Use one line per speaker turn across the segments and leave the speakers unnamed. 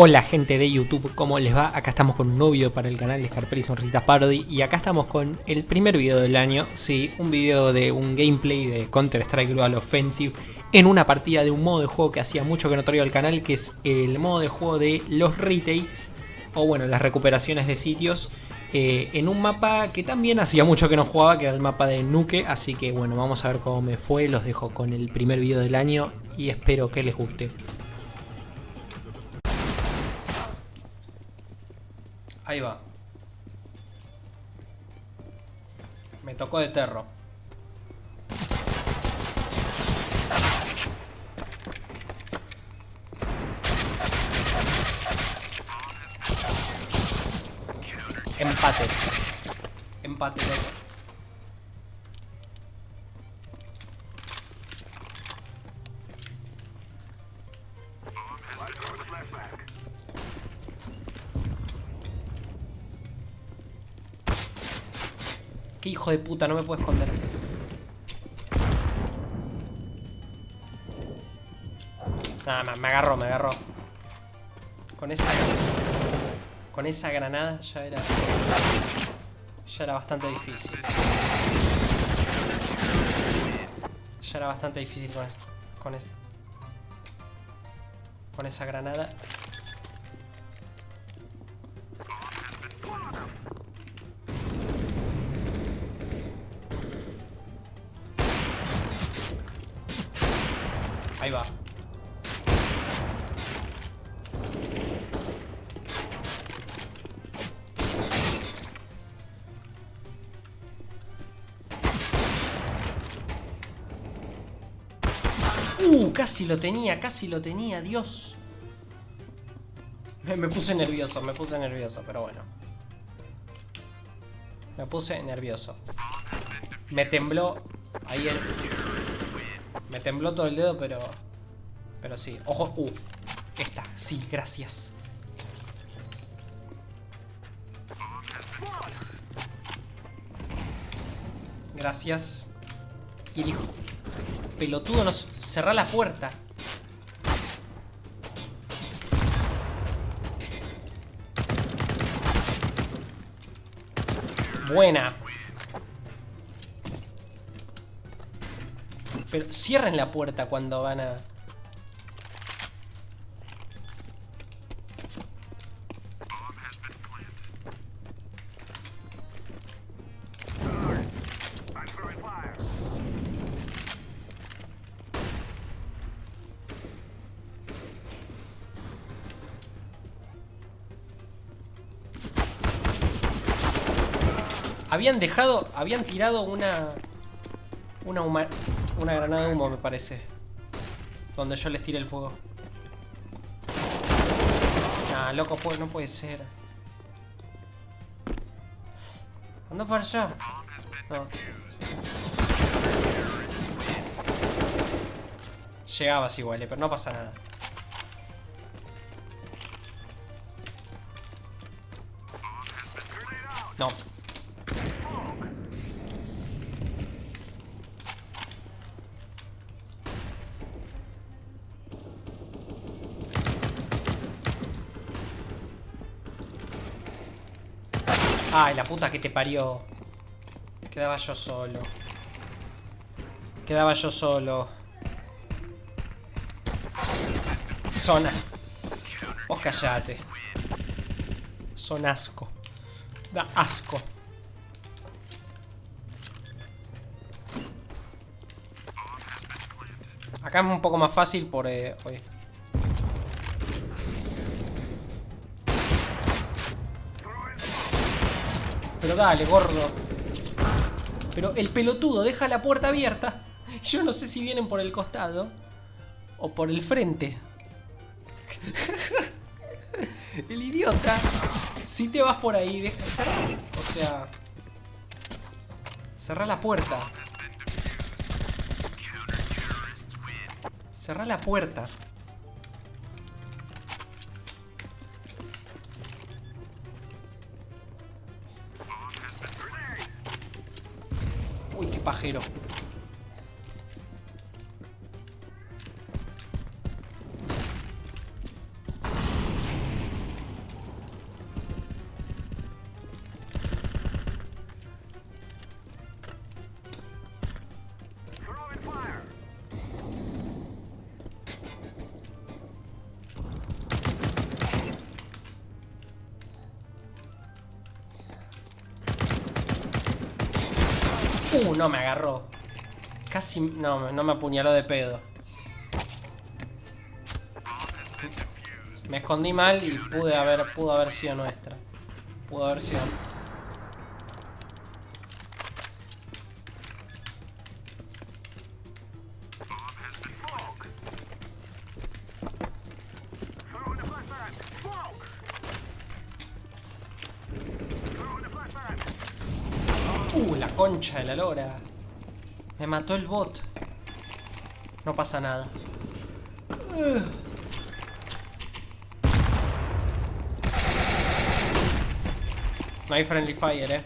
Hola gente de YouTube, ¿cómo les va? Acá estamos con un nuevo video para el canal de Scarpelli Sonrisitas Parody y acá estamos con el primer video del año, sí, un video de un gameplay de Counter Strike Global Offensive en una partida de un modo de juego que hacía mucho que no traía al canal, que es el modo de juego de los retakes, o bueno, las recuperaciones de sitios, eh, en un mapa que también hacía mucho que no jugaba, que era el mapa de Nuke, así que bueno, vamos a ver cómo me fue, los dejo con el primer video del año y espero que les guste. Ahí va. Me tocó de terro. Empate. Empate. Qué hijo de puta, no me puedo esconder. Nada, me agarró, me agarró. Con esa... Con esa granada ya era... Ya era bastante difícil. Ya era bastante difícil con esa... Con esa... Con esa granada. Ahí. Uh, casi lo tenía, casi lo tenía, Dios. Me puse nervioso, me puse nervioso, pero bueno. Me puse nervioso. Me tembló ahí el... Me tembló todo el dedo, pero... Pero sí. Ojo. Uh. Esta. Sí, gracias. Gracias. Y el hijo... Pelotudo nos... Cerrá la puerta. Buena. Pero cierren la puerta cuando van a... Habían dejado, habían tirado una... Una, una granada de humo, me parece. Donde yo les tiré el fuego. Nah, loco, pues no puede ser. ¿Anda para allá? No. Llegabas igual, eh, pero no pasa nada. No. Ay, la puta que te parió. Quedaba yo solo. Quedaba yo solo. Zona. Vos callate. Son asco. Da asco. Acá es un poco más fácil por... Eh, oye. Pero dale, gordo. Pero el pelotudo deja la puerta abierta. Yo no sé si vienen por el costado o por el frente. el idiota. Si te vas por ahí, deja... O sea... Cerra la puerta. Cerra la puerta. Pajero. Uh, no me agarró. Casi... No, no me apuñaló de pedo. Me escondí mal y pude haber, pudo haber sido nuestra. Pudo haber sido... concha de la lora. Me mató el bot. No pasa nada. No hay friendly fire, eh.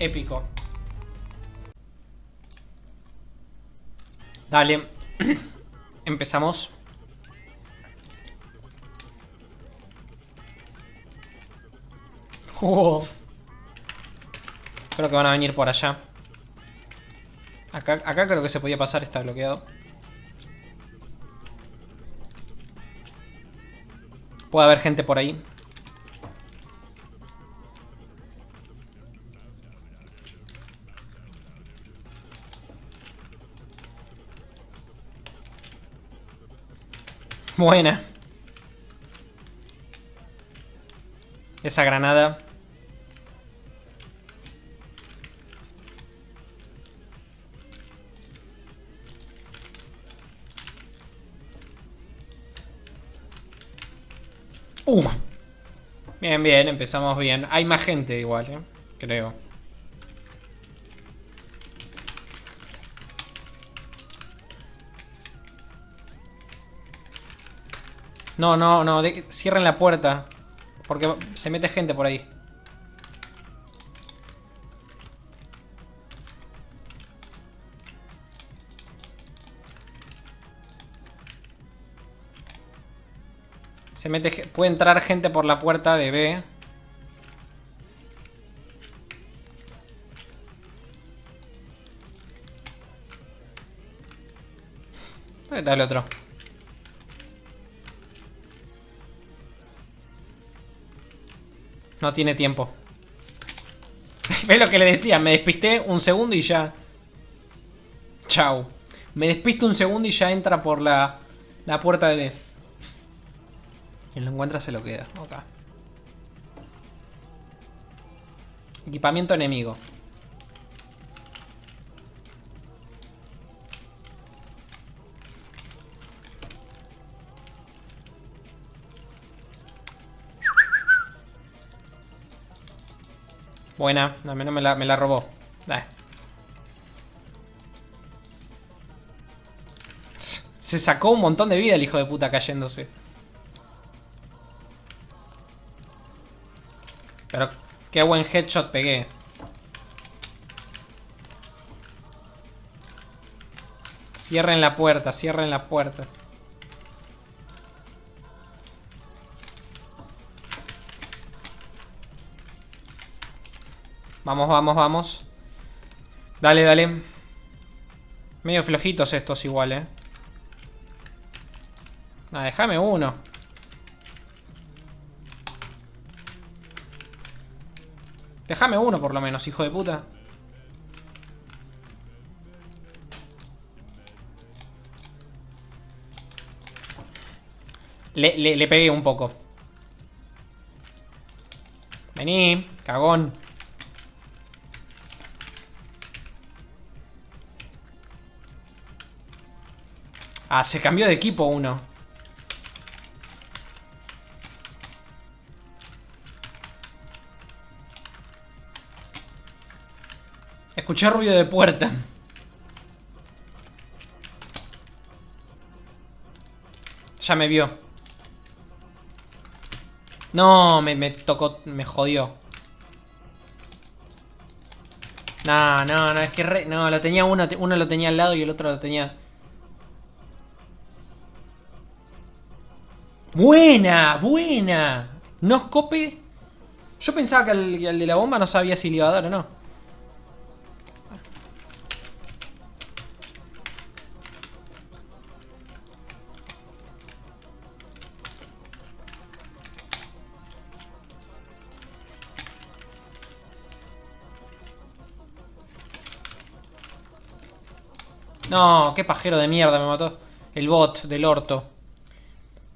Épico. Dale. Empezamos. Oh. Creo que van a venir por allá. Acá, acá creo que se podía pasar, está bloqueado. Puede haber gente por ahí. Buena. Esa granada. Uh. Bien, bien, empezamos bien. Hay más gente igual, ¿eh? Creo. No, no, no. cierren la puerta. Porque se mete gente por ahí. Se mete... Puede entrar gente por la puerta de B. ¿Dónde está el otro? No tiene tiempo. ¿Ves lo que le decía? Me despisté un segundo y ya... Chau. Me despisto un segundo y ya entra por la, la puerta de B. Quien lo encuentra se lo queda. Acá. Equipamiento enemigo. Buena, al menos me la, me la robó. Se sacó un montón de vida el hijo de puta cayéndose. Pero qué buen headshot pegué. Cierren la puerta, cierren la puerta. Vamos, vamos, vamos. Dale, dale. Medio flojitos estos igual, eh. Ah, déjame uno. Déjame uno por lo menos, hijo de puta. Le, le, pegué un poco. Vení, cagón. Ah, se cambió de equipo uno. Escuché ruido de puerta. Ya me vio. No, me, me tocó, me jodió. No, no, no, es que re, no, lo tenía uno, uno lo tenía al lado y el otro lo tenía... ¡Buena! ¡Buena! No escope. Yo pensaba que el, de la bomba no sabía si le iba a dar o no. No, qué pajero de mierda me mató. El bot del orto.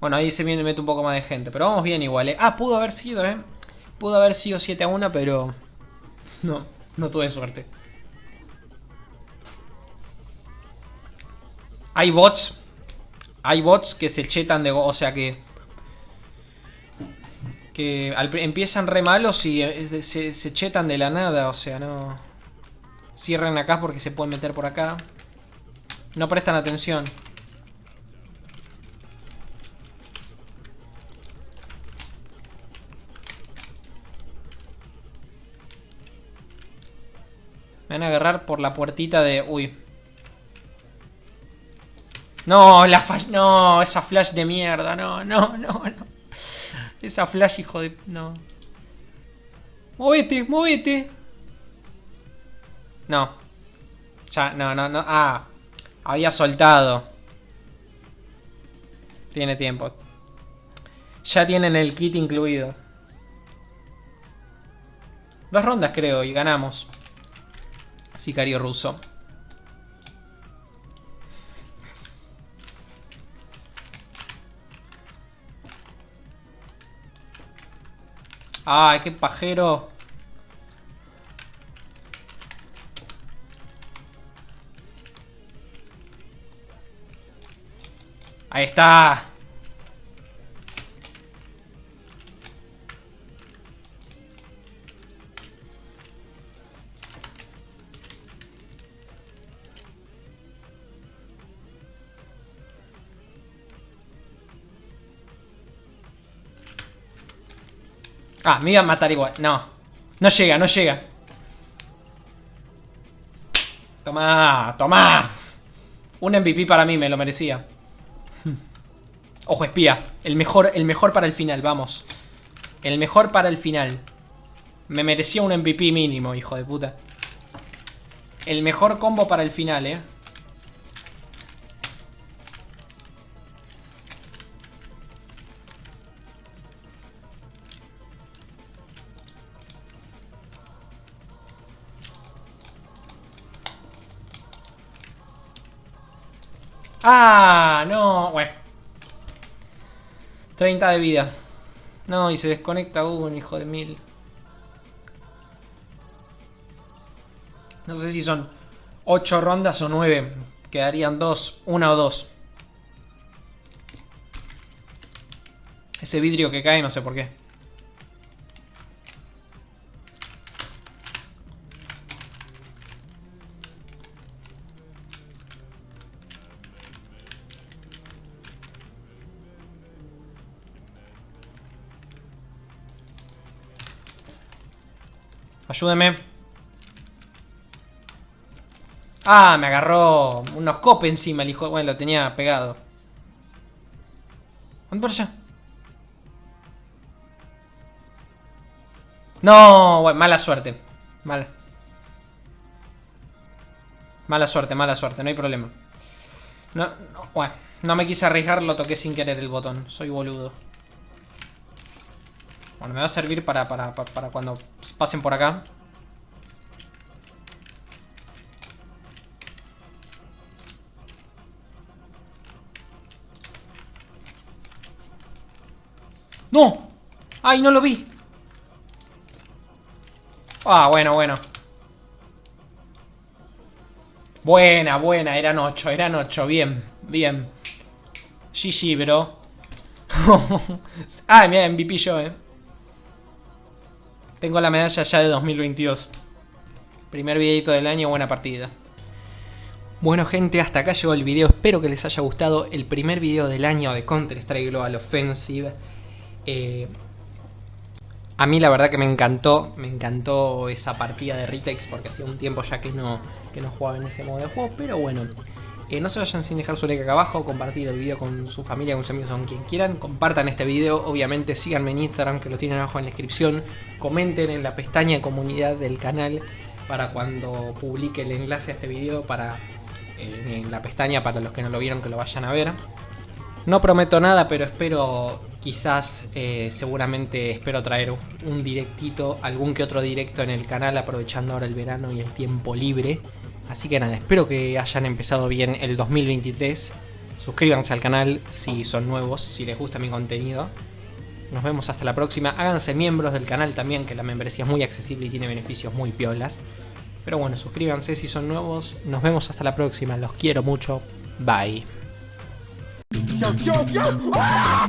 Bueno, ahí se mete un poco más de gente. Pero vamos bien igual, ¿eh? Ah, pudo haber sido, ¿eh? Pudo haber sido 7 a 1, pero... No, no tuve suerte. Hay bots. Hay bots que se chetan de... O sea que... Que empiezan re malos y eh, se, se chetan de la nada. O sea, no... Cierren acá porque se pueden meter por acá. No prestan atención. Me van a agarrar por la puertita de... Uy. No, la flash... No, esa flash de mierda. No, no, no, no. Esa flash, hijo de... No. Movete, movete. No. Ya, no, no, no. Ah. Había soltado. Tiene tiempo. Ya tienen el kit incluido. Dos rondas creo y ganamos. Sicario ruso. Ay, qué pajero. Ahí está. Ah, me iba a matar igual. No. No llega, no llega. Toma, toma. Un MVP para mí, me lo merecía. Ojo, espía. El mejor, el mejor para el final, vamos. El mejor para el final. Me merecía un MVP mínimo, hijo de puta. El mejor combo para el final, eh. ¡Ah! No, bueno. 30 de vida. No, y se desconecta un hijo de mil. No sé si son 8 rondas o 9. Quedarían 2, una o dos. Ese vidrio que cae, no sé por qué. Ayúdeme. Ah, me agarró unos copes encima el hijo. Bueno, lo tenía pegado. ¿Dónde por allá? No, mala suerte. Mala. Mala suerte, mala suerte, no hay problema. No, no, bueno, no me quise arriesgar, lo toqué sin querer el botón. Soy boludo. Bueno, me va a servir para, para, para cuando pasen por acá. ¡No! ¡Ay, no lo vi! Ah, bueno, bueno. Buena, buena, eran 8, eran 8, bien, bien. GG, bro. ah, mira, MVP yo, eh. Tengo la medalla ya de 2022. Primer videito del año, buena partida. Bueno gente, hasta acá llegó el video, espero que les haya gustado el primer video del año de Counter-Strike Global Offensive. Eh, a mí la verdad que me encantó, me encantó esa partida de Ritex porque hacía un tiempo ya que no, que no jugaba en ese modo de juego, pero bueno, eh, no se vayan sin dejar su like acá abajo, compartir el video con su familia, con sus amigos, con quien quieran. Compartan este video, obviamente síganme en Instagram que lo tienen abajo en la descripción. Comenten en la pestaña comunidad del canal para cuando publique el enlace a este video para eh, en la pestaña para los que no lo vieron que lo vayan a ver. No prometo nada, pero espero, quizás, eh, seguramente espero traer un directito, algún que otro directo en el canal, aprovechando ahora el verano y el tiempo libre. Así que nada, espero que hayan empezado bien el 2023. Suscríbanse al canal si son nuevos, si les gusta mi contenido. Nos vemos hasta la próxima. Háganse miembros del canal también, que la membresía es muy accesible y tiene beneficios muy piolas. Pero bueno, suscríbanse si son nuevos. Nos vemos hasta la próxima. Los quiero mucho. Bye. ¡Ah!